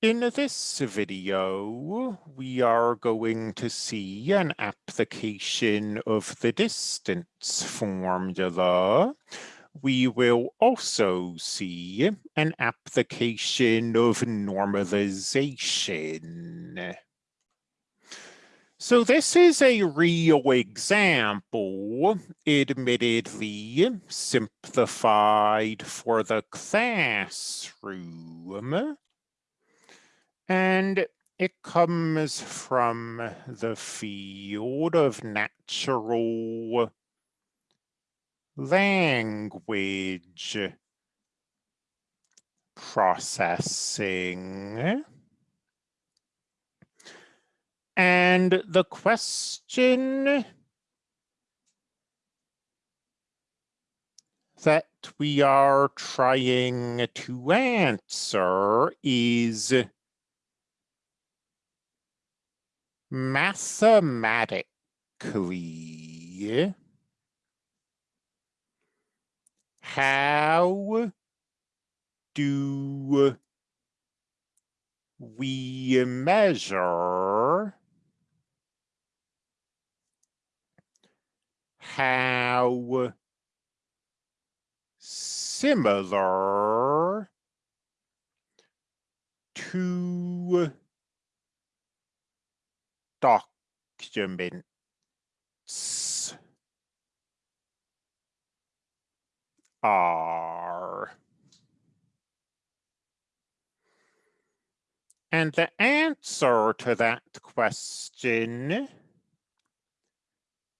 In this video, we are going to see an application of the distance formula. We will also see an application of normalization. So this is a real example, admittedly simplified for the classroom. And it comes from the field of natural language processing. And the question that we are trying to answer is mathematically how do we measure how similar two documents are. And the answer to that question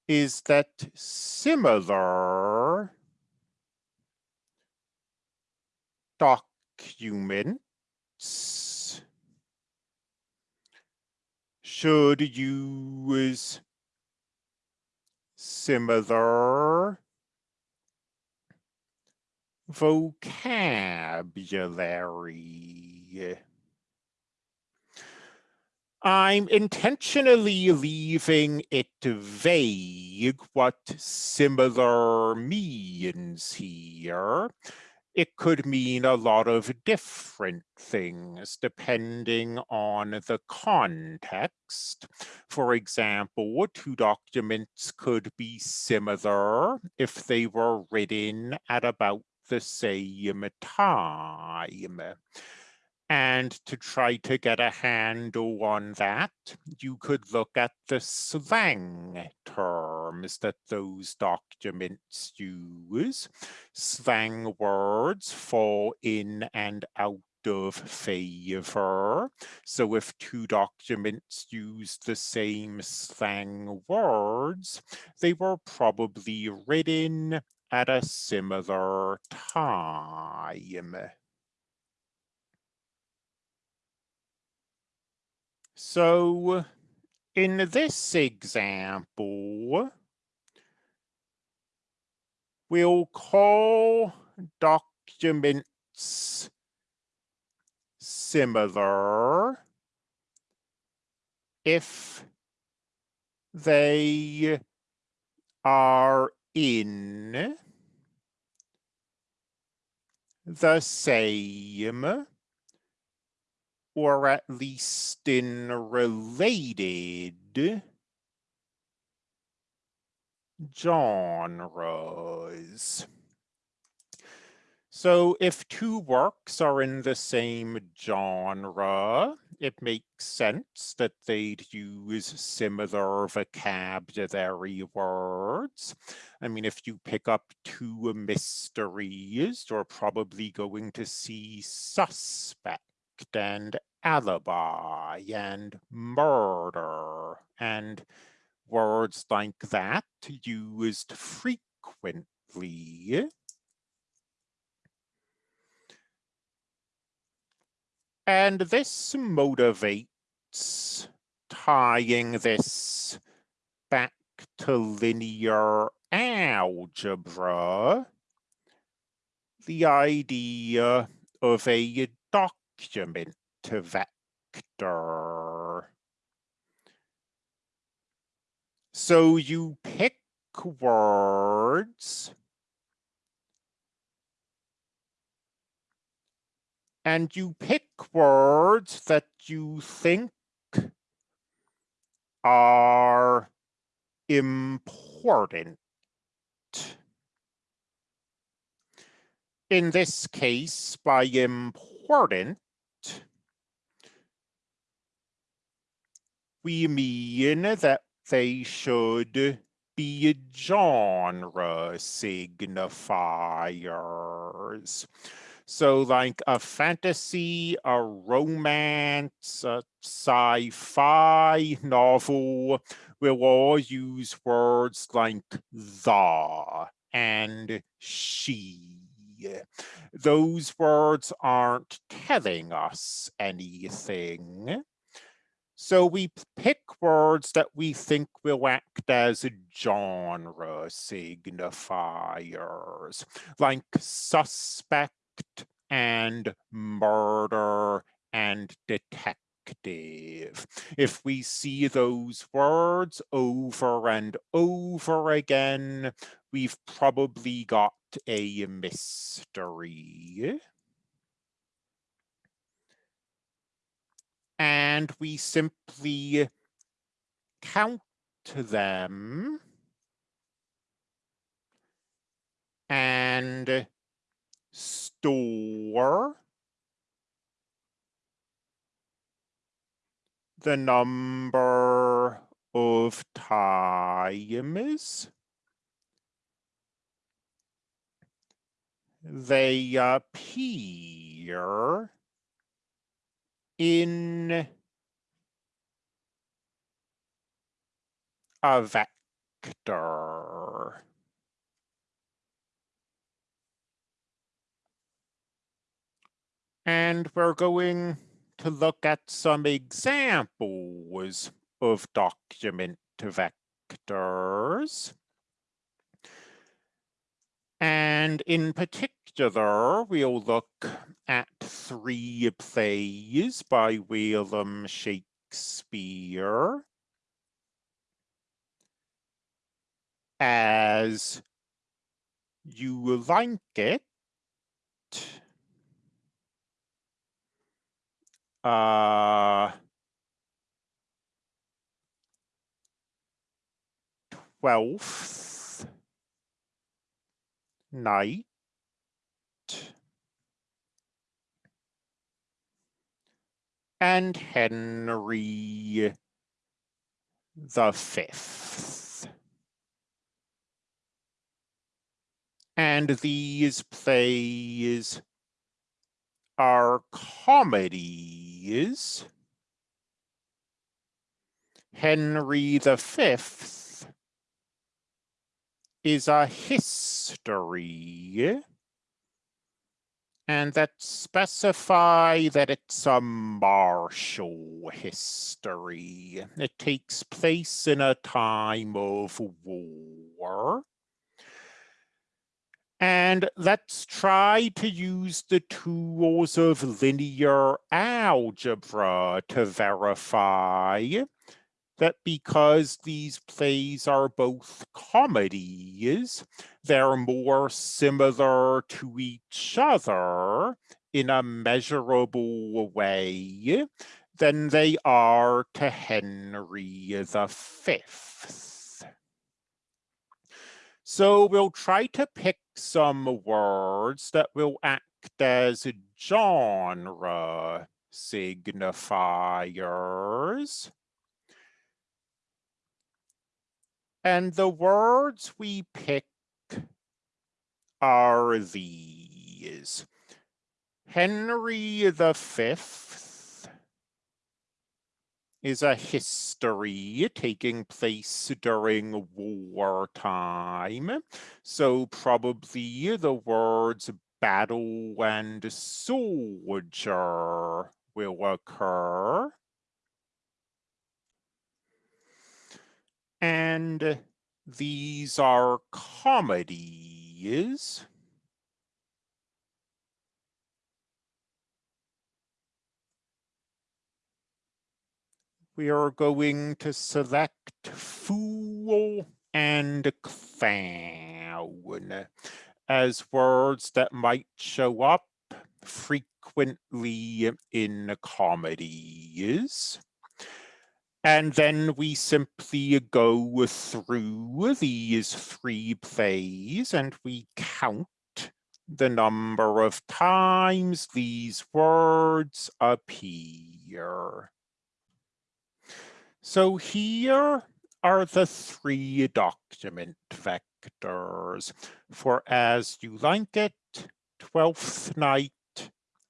is that similar documents should use similar vocabulary. I'm intentionally leaving it vague what similar means here. It could mean a lot of different things depending on the context. For example, two documents could be similar if they were written at about the same time. And to try to get a handle on that, you could look at the slang terms that those documents use. Slang words fall in and out of favor. So if two documents use the same slang words, they were probably written at a similar time. So in this example, we'll call documents similar if they are in the same or at least in related genres. So if two works are in the same genre, it makes sense that they'd use similar vocabulary words. I mean, if you pick up two mysteries, you're probably going to see suspect and alibi and murder and words like that used frequently. And this motivates tying this back to linear algebra, the idea of a document vector. So you pick words and you pick words that you think are important. In this case, by important, we mean that they should be genre signifiers. So like a fantasy, a romance, a sci-fi novel will all use words like the and she. Those words aren't telling us anything. So we pick words that we think will act as genre signifiers, like suspect and murder and detective. If we see those words over and over again, we've probably got a mystery. And we simply count them. And store the number of times they appear in a vector. And we're going to look at some examples of document vectors. And in particular, we'll look at three plays by William Shakespeare. As you like it. Uh, 12th night and Henry the Fifth. And these plays are comedies. Henry the fifth is a history and that specify that it's a martial history. It takes place in a time of war. And let's try to use the tools of linear algebra to verify that because these plays are both comedies, they're more similar to each other in a measurable way than they are to Henry V. So we'll try to pick some words that will act as genre signifiers. And the words we pick are these. Henry the Fifth is a history taking place during wartime. So probably the words battle and soldier will occur. And these are comedies. we are going to select fool and clown as words that might show up frequently in comedies. And then we simply go through these three plays and we count the number of times these words appear. So here are the three document vectors for As You Like It, Twelfth Night,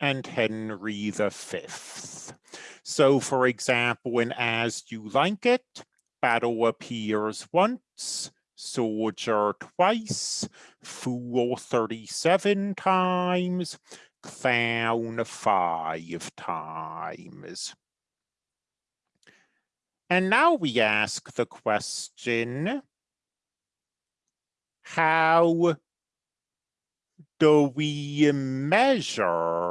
and Henry V. So for example, in As You Like It, battle appears once, soldier twice, fool 37 times, clown five times. And now we ask the question, how do we measure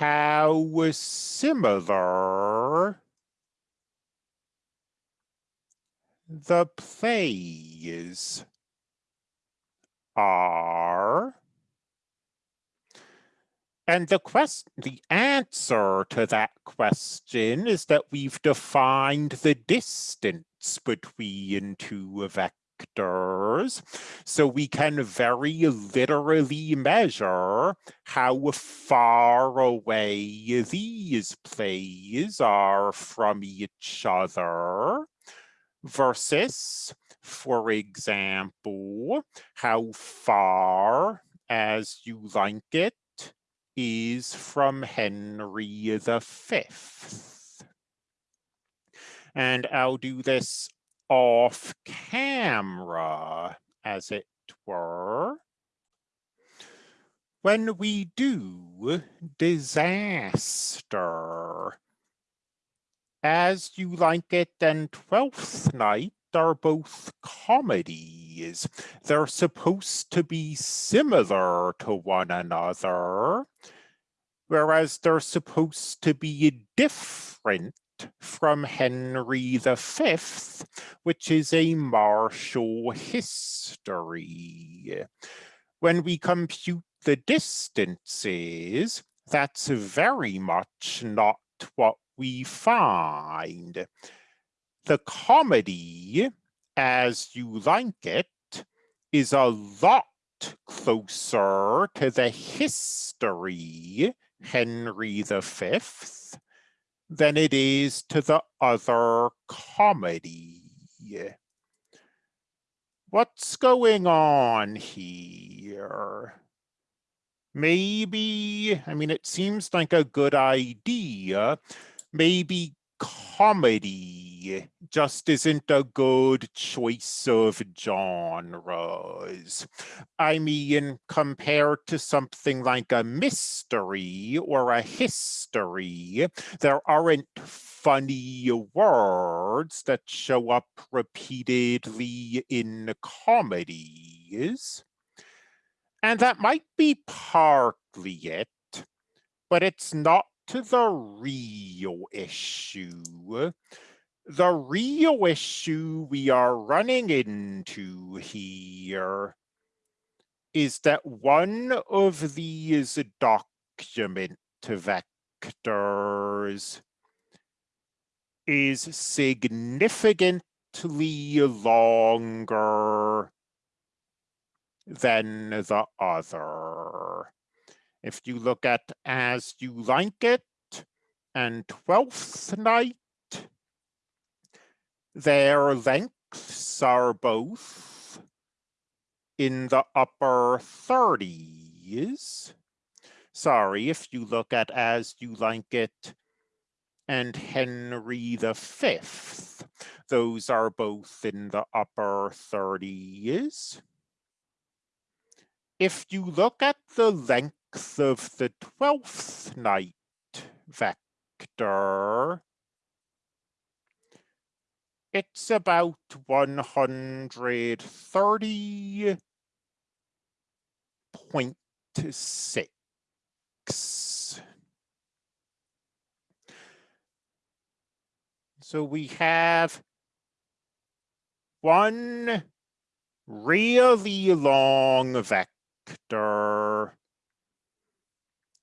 how similar the plays are. And the quest, the answer to that question is that we've defined the distance between two vectors So we can very literally measure how far away these plays are from each other versus, for example, how far as you like it is from Henry V. And I'll do this off camera, as it were. When we do disaster, as you like it and Twelfth Night are both comedies. They're supposed to be similar to one another, whereas they're supposed to be different from Henry V, which is a martial history. When we compute the distances, that's very much not what we find. The comedy, as you like it, is a lot closer to the history, Henry V, than it is to the other comedy. What's going on here? Maybe, I mean, it seems like a good idea. Maybe comedy just isn't a good choice of genres. I mean, compared to something like a mystery or a history, there aren't funny words that show up repeatedly in comedies. And that might be partly it, but it's not to the real issue. The real issue we are running into here is that one of these document vectors is significantly longer than the other. If you look at As You Like It and Twelfth Night, their lengths are both in the upper 30s. Sorry, if you look at As You Like It and Henry V, those are both in the upper 30s. If you look at the length of the 12th night vector, it's about 130.6. So we have one really long vector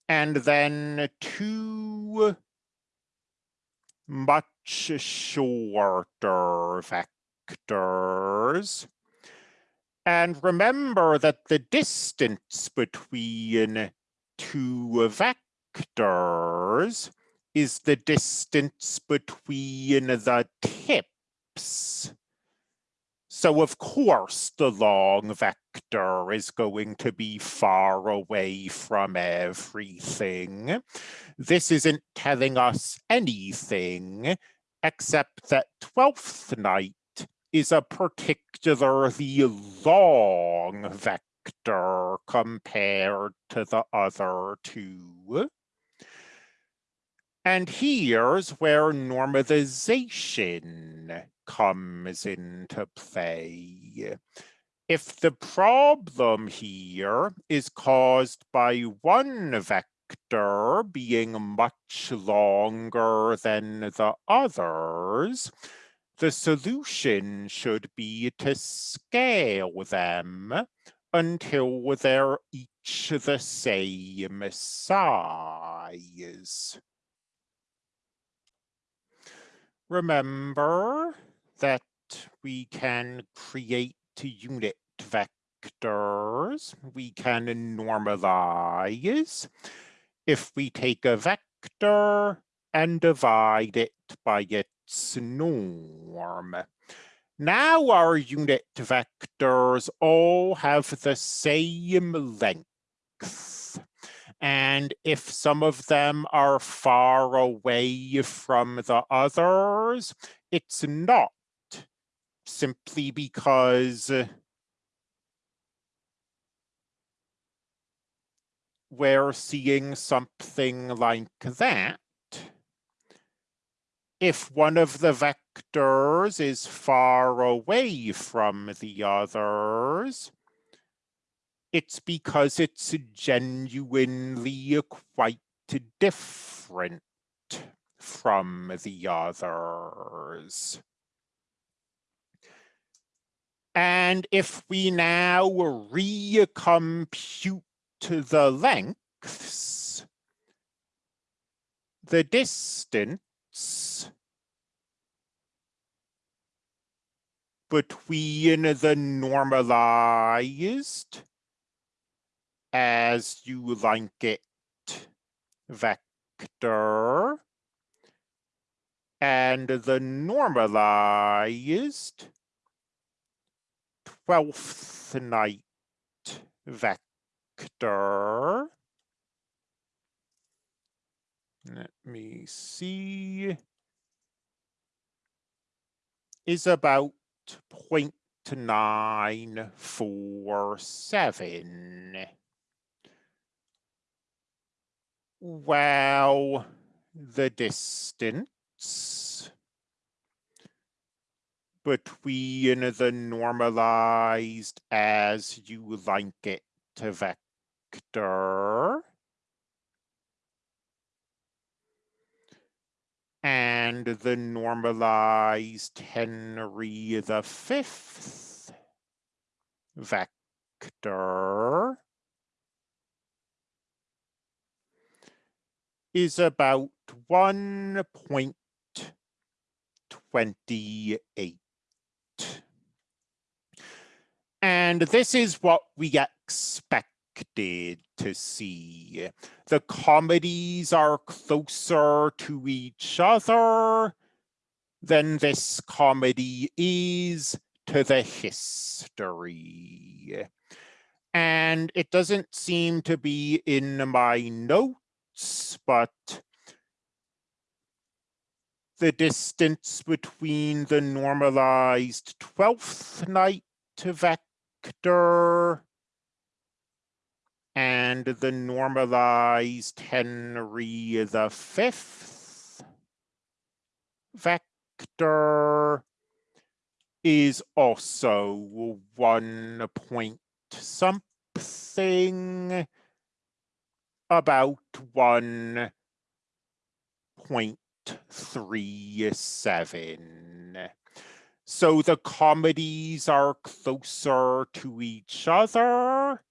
and then two much shorter vectors. And remember that the distance between two vectors is the distance between the tips. So of course the long vector is going to be far away from everything. This isn't telling us anything except that Twelfth Night is a particularly long vector compared to the other two. And here's where normalization comes into play. If the problem here is caused by one vector being much longer than the others, the solution should be to scale them until they're each the same size. Remember that we can create unit vectors. We can normalize. If we take a vector and divide it by its norm. Now our unit vectors all have the same length. And if some of them are far away from the others, it's not simply because we're seeing something like that. If one of the vectors is far away from the others, it's because it's genuinely quite different from the others. And if we now recompute the lengths, the distance between the normalized as you like it vector and the normalized 12th night vector. Let me see. Is about 0.947. Well, the distance between the normalized as you like it to vector and the normalized Henry the fifth. Vector is about 1.28. And this is what we to see. The comedies are closer to each other than this comedy is to the history. And it doesn't seem to be in my notes but the distance between the normalized 12th night vector and the normalized Henry the fifth vector is also one point something about 1.37. So the comedies are closer to each other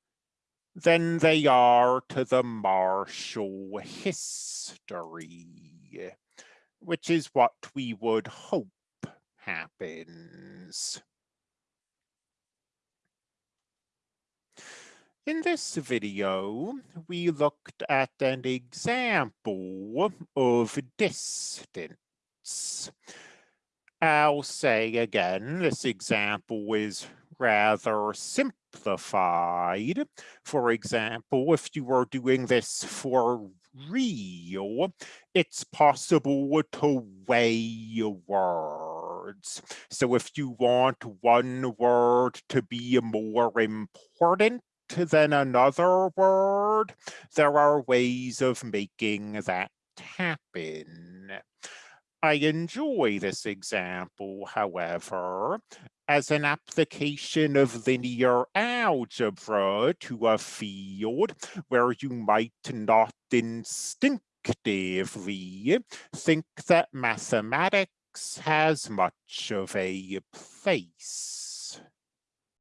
than they are to the martial history, which is what we would hope happens. In this video, we looked at an example of distance. I'll say again, this example is rather simplified. For example, if you were doing this for real, it's possible to weigh words. So if you want one word to be more important than another word, there are ways of making that happen. I enjoy this example, however, as an application of linear algebra to a field where you might not instinctively think that mathematics has much of a place.